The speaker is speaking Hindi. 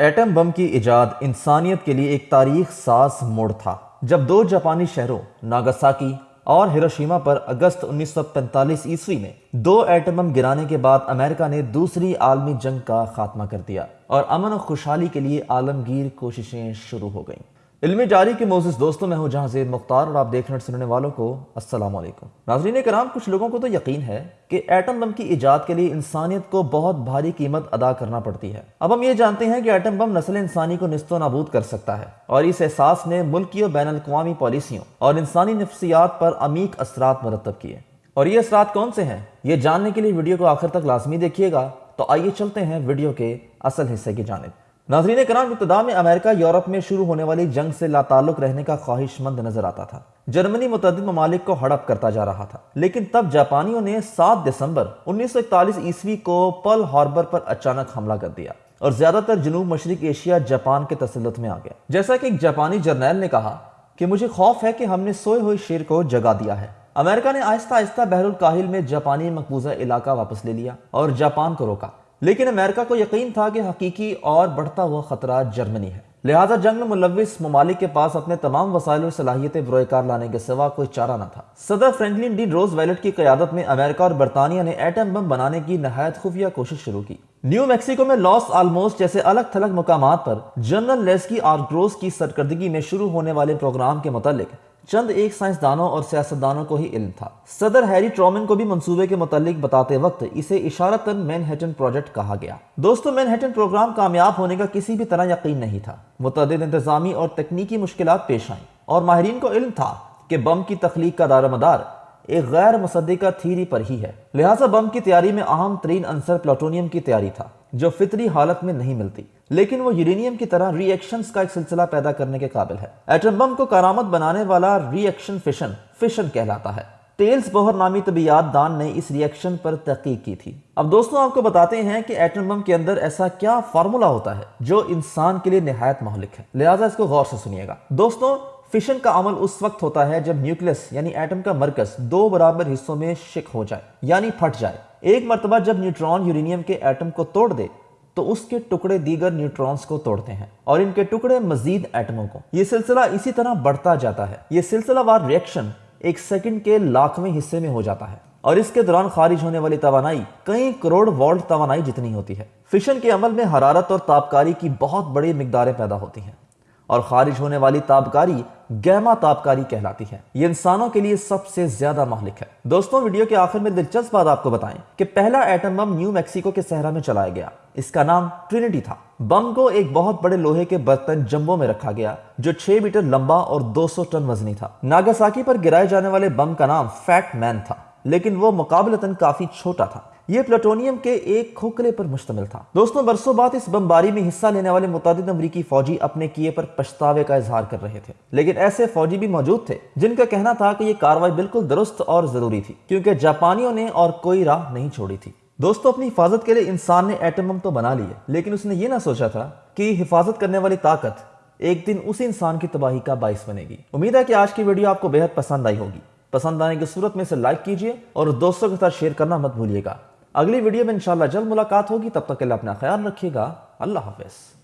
एटम बम की इजाद इंसानियत के लिए एक तारीख सास मोड़ था, जब दो जापानी शहरों, नागासाकी और हिरोशिमा पर अगस्त 1945 ईस्वी में दो एटम बम गिराने के बाद अमेरिका ने दूसरी आलमी जंग का खात्मा कर दिया और अमन और खुशहाली के लिए आलमगीर कोशिशें शुरू हो गईं। इल्मी जारी के मोजिस दोस्तों, मैं हूँ जहाँ जेद मुख्तार और आप देखने सुनने वालों को वालेकुम नाजरीन कराम कुछ लोगों को तो यकीन है कि एटम बम की ईजाद के लिए इंसानियत को बहुत भारी कीमत अदा करना पड़ती है। अब हम ये जानते हैं कि एटम बम नस्ल इंसानी को नस्तो नाबूद कर सकता है और इस एहसास ने मुल्की और बैन अवी पॉलिसियों और इंसानी नफ्सियात पर अमीक असरात मरतब किए। और ये असरात कौन से हैं? ये जानने के लिए वीडियो को आखिर तक लाजमी देखिएगा। तो आइए चलते हैं वीडियो के असल हिस्से की जानब। नाजरीन कराम, इब्तदा में अमेरिका, यूरोप में शुरू होने वाली जंग से लाताल्लुक रहने का ख्वाहिशमंद नज़र आता था। जर्मनी मुतद ममालिक को हड़प करता जा रहा था। लेकिन तब जापानियों ने 7 दिसंबर 1941 ईस्वी को पल हार्बर पर अचानक हमला कर दिया और ज़्यादातर जनूब मशरक एशिया, जापान के तसलत में आ गया। जैसा कि एक जापानी जर्नैल ने कहा कि मुझे खौफ है कि हमने सोए हुए शेर को जगा दिया है। अमेरिका ने आहिस्ता आहिस्ता बहरुल काहिल में जापानी मकबूजा इलाका वापस ले लिया और जापान को रोका। लेकिन अमेरिका को यकीन था कि हकीकी और बढ़ता हुआ खतरा जर्मनी है। लिहाजा जंग में मुलविस ममालिक के पास अपने तमाम वसाइल और सलाहियतें बुरकार लाने के सिवा कोई चारा न था। सदर फ्रेंकलिन डी रोज वैलेट की क्यादत में अमेरिका और बरतानिया ने एटम बम बनाने की नहायत खुफिया कोशिश शुरू की। न्यू मैक्सिको में लॉस आलमोस्ट जैसे अलग थलग मकाम पर जनरल लेस्की आर्ग्रोस की सरकर्दगी में शुरू होने वाले प्रोग्राम के मुतालिक चंद एक साइंसदानों और सियासतदानों को ही इल्म था। सदर हैरी ट्रोमन को भी मंसूबे के मुतालिक बताते वक्त इसे इशारतन मैनहेटन प्रोजेक्ट कहा गया। दोस्तों मैनहेटन प्रोग्राम कामयाब होने का किसी भी तरह यकीन नहीं था। मुतद इंतजामी और तकनीकी मुश्किल पेश आई और माहरीन को इल्म था कि बम की तख्लीक का दारमदार एक गैर मुसदा थीरी पर ही है। लिहाजा बम की तैयारी में अहम तरीन अंसर प्लाटोनियम की तैयारी था। जो फितरी हालत में नहीं मिलती, लेकिन वो यूरेनियम की तरह रिएक्शंस का एक सिलसिला पैदा करने के काबिल है। एटम बम को करामत बनाने वाला रिएक्शन फिशन फिशन कहलाता है। टेल्स बोहर नामी तबियात दान ने इस रिएक्शन पर तहकीक की थी। अब दोस्तों, आपको बताते हैं कि एटम बम के अंदर ऐसा क्या फार्मूला होता है, जो इंसान के लिए नहायत महलिक है। लिहाजा इसको गौर से सुनिएगा। दोस्तों फिशन का अमल उस वक्त होता है जब न्यूक्लियस, यानी एटम का मरकज, दो बराबर हिस्सों में शिक हो जाए, यानी फट जाए। एक मरतबा जब न्यूट्रॉन यूरेनियम के एटम को तोड़ दे तो उसके टुकड़े दीगर न्यूट्रॉन्स को तोड़ते हैं, और इनके टुकड़े मजीद एटमों को। यह सिलसिला इसी तरह बढ़ता जाता है। यह सिलसिलावार रिएक्शन एक सेकंड के लाखवें हिस्से में हो जाता है, और इसके दौरान खारिज होने वाली तवानाई, कई करोड़ वोल्ट तवानाई जितनी होती है। फिशन के अमल में हरारत और तापकारी की बहुत बड़ी मकदारें पैदा होती हैं। और खारिज होने वाली ताबकारी गैमा ताबकारी कहलाती है। ये इंसानों के लिए सबसे ज़्यादा महलिक है। दोस्तों, वीडियो के आखिर में दिलचस्प बात आपको बताएँ कि पहला एटम बम न्यू मैक्सिको के सहरा में चलाया गया। इसका नाम ट्रिनिटी था। बम को एक बहुत बड़े लोहे के बर्तन जम्बो में रखा गया, जो 6 मीटर लंबा और 200 टन वजनी था। नागासाकी पर गिराए जाने वाले बम का नाम फैट मैन था, लेकिन वो मुकाबलतन काफ़ी छोटा था। यह प्लेटोनियम के एक खोखले पर मुश्तमिल था। दोस्तों, बरसों बाद इस बमबारी में हिस्सा लेने वाले मुताद अमरीकी फौजी अपने किए पर पछतावे का इजहार कर रहे थे। लेकिन ऐसे फौजी भी मौजूद थे, जिनका कहना था कि यह कार्रवाई बिल्कुल दुरुस्त और ज़रूरी थी, क्योंकि जापानियों ने और कोई राह नहीं छोड़ी थी। दोस्तों, अपनी हिफाजत के लिए इंसान ने एटम तो बना लिए, लेकिन उसने ये ना सोचा था कि हिफाजत करने वाली ताकत एक दिन उसी इंसान की तबाही का बाइस बनेगी। उम्मीद है कि आज की वीडियो आपको बेहद पसंद आई होगी। पसंद आने की सूरत में इसे लाइक कीजिए और दोस्तों के साथ शेयर करना मत भूलिएगा। अगली वीडियो में इंशाल्लाह जल्द मुलाकात होगी। तब तक के लिए अपना ख्याल रखिएगा। अल्लाह हाफिज़।